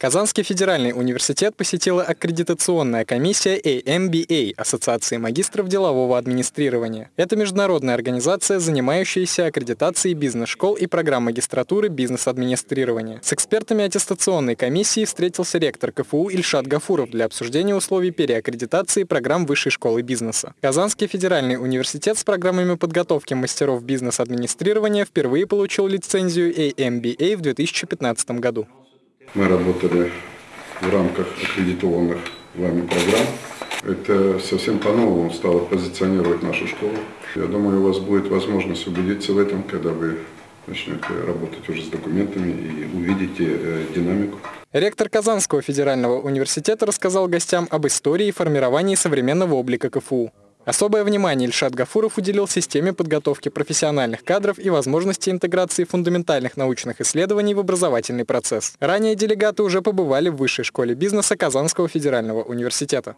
Казанский федеральный университет посетила аккредитационная комиссия AMBA – Ассоциации магистров делового администрирования. Это международная организация, занимающаяся аккредитацией бизнес-школ и программ магистратуры бизнес-администрирования. С экспертами аттестационной комиссии встретился ректор КФУ Ильшат Гафуров для обсуждения условий переаккредитации программ Высшей школы бизнеса. Казанский федеральный университет с программами подготовки мастеров бизнес-администрирования впервые получил лицензию AMBA в 2015 году. Мы работали в рамках аккредитованных вами программ. Это совсем по-новому стало позиционировать нашу школу. Я думаю, у вас будет возможность убедиться в этом, когда вы начнете работать уже с документами и увидите э, динамику. Ректор Казанского федерального университета рассказал гостям об истории и формировании современного облика КФУ. Особое внимание Ильшат Гафуров уделил системе подготовки профессиональных кадров и возможности интеграции фундаментальных научных исследований в образовательный процесс. Ранее делегаты уже побывали в Высшей школе бизнеса Казанского федерального университета.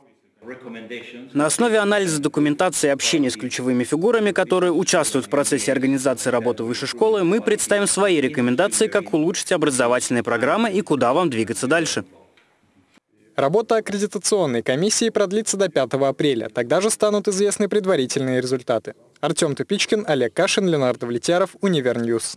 На основе анализа документации и общения с ключевыми фигурами, которые участвуют в процессе организации работы высшей школы, мы представим свои рекомендации, как улучшить образовательные программы и куда вам двигаться дальше. Работа аккредитационной комиссии продлится до 5 апреля. Тогда же станут известны предварительные результаты. Артем Тупичкин, Олег Кашин, Леонард Влетяров, Универ News.